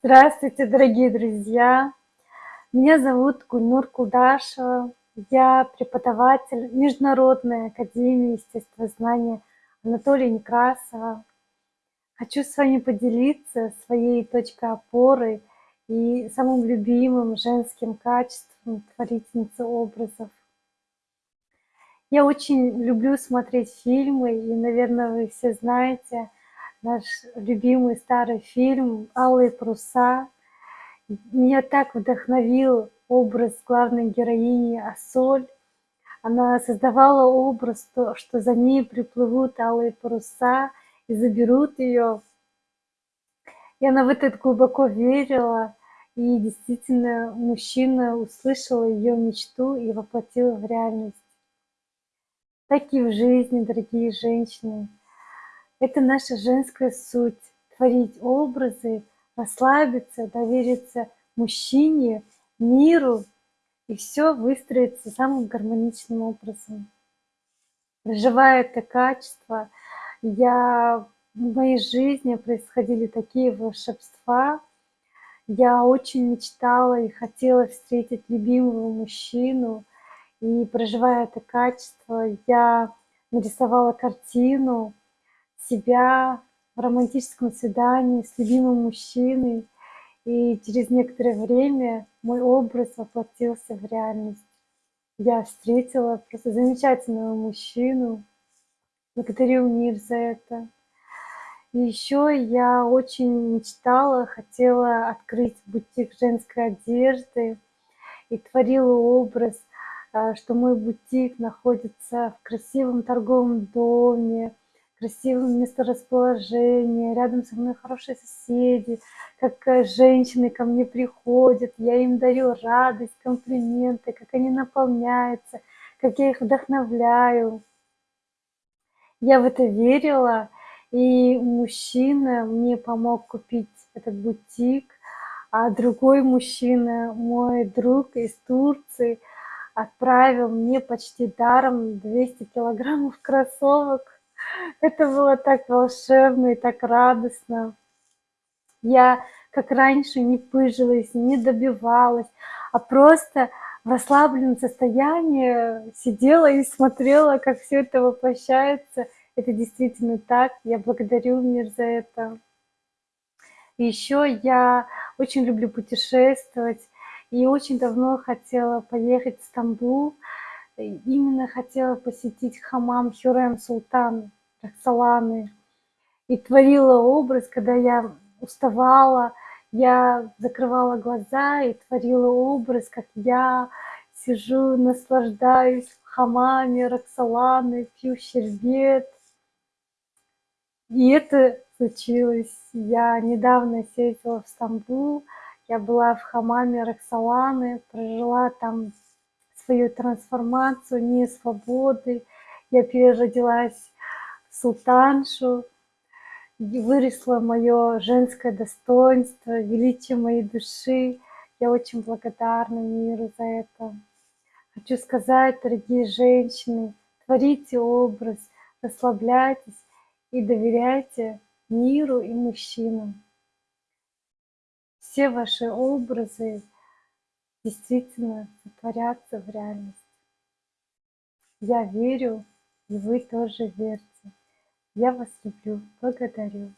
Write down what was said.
Здравствуйте, дорогие друзья! Меня зовут Гульнур Кулдашева. Я преподаватель Международной академии естествознания Анатолия Некрасова. Хочу с вами поделиться своей точкой опоры и самым любимым женским качеством творительницы образов. Я очень люблю смотреть фильмы, и, наверное, вы все знаете наш любимый старый фильм «Алые паруса». Меня так вдохновил образ главной героини Асоль. Она создавала образ, что за ней приплывут алые паруса и заберут ее. И она в это глубоко верила. И действительно, мужчина услышал ее мечту и воплотил в реальность. Так и в жизни, дорогие женщины. Это наша женская суть – творить образы, расслабиться, довериться мужчине, миру, и все выстроится самым гармоничным образом. Проживая это качество, я, в моей жизни происходили такие волшебства. Я очень мечтала и хотела встретить любимого мужчину. И проживая это качество, я нарисовала картину, себя в романтическом свидании с любимым мужчиной, и через некоторое время мой образ воплотился в реальность. Я встретила просто замечательного мужчину, благодарю мир за это. И еще я очень мечтала, хотела открыть бутик женской одежды и творила образ, а, что мой бутик находится в красивом торговом доме, красивое месторасположение, рядом со мной хорошие соседи, как э, женщины ко мне приходят, я им дарю радость, комплименты, как они наполняются, как я их вдохновляю. Я в это верила, и мужчина мне помог купить этот бутик, а другой мужчина, мой друг из Турции, отправил мне почти даром 200 килограммов кроссовок это было так волшебно и так радостно. Я, как раньше, не пыжилась, не добивалась, а просто в расслабленном состоянии сидела и смотрела, как все это воплощается. Это действительно так. Я благодарю мир за это. И еще я очень люблю путешествовать и очень давно хотела поехать в Стамбул. Именно хотела посетить хамам Хюрем Султан. Роксоланы. И творила образ, когда я уставала, я закрывала глаза и творила образ, как я сижу, наслаждаюсь в хамаме пью щербет. И это случилось. Я недавно съездила в Стамбул, я была в хамаме Роксоланы, прожила там свою трансформацию, не свободы. Я переродилась султаншу, выросло мое женское достоинство, величие моей души. Я очень благодарна миру за это. Хочу сказать, дорогие женщины, творите образ, расслабляйтесь и доверяйте миру и мужчинам. Все ваши образы действительно сотворятся в реальность. Я верю, и вы тоже верьте. Я вас люблю, благодарю.